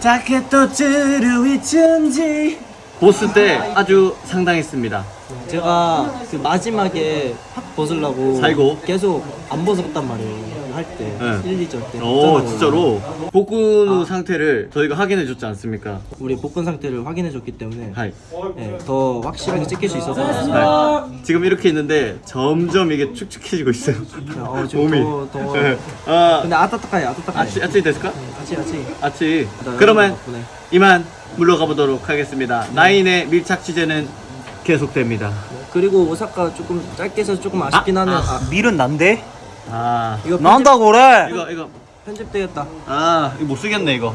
자켓도 쯔르위춘지. 보스 때 아주 상당했습니다. 제가 그 마지막에 확 벗으려고 살고. 계속 안 벗었단 말이에요 할 때 네. 1, 2절 때오 없잖아요. 진짜로 복근 상태를 저희가 확인해 줬지 않습니까? 우리 복근 상태를 확인해 줬기 때문에 하이 네, 더 확실하게 찍힐 수 있어서 하이. 지금 이렇게 있는데 점점 이게 축축해지고 있어요 어, 지금 몸이 더, 더 네. 아, 근데 아따따까이 아따따까이 아치, 아치 됐을까? 아치 아치 아치 나 그러면. 이만 물러가 보도록 하겠습니다 나인의 밀착 취재는 계속됩니다 그리고 오사카 조금 짧게 해서 조금 아쉽긴 하네요 아, 밀은 난데? 아. 이거 난다고 그래? 이거 이거 편집되겠다. 아 이거 못 쓰겠네 이거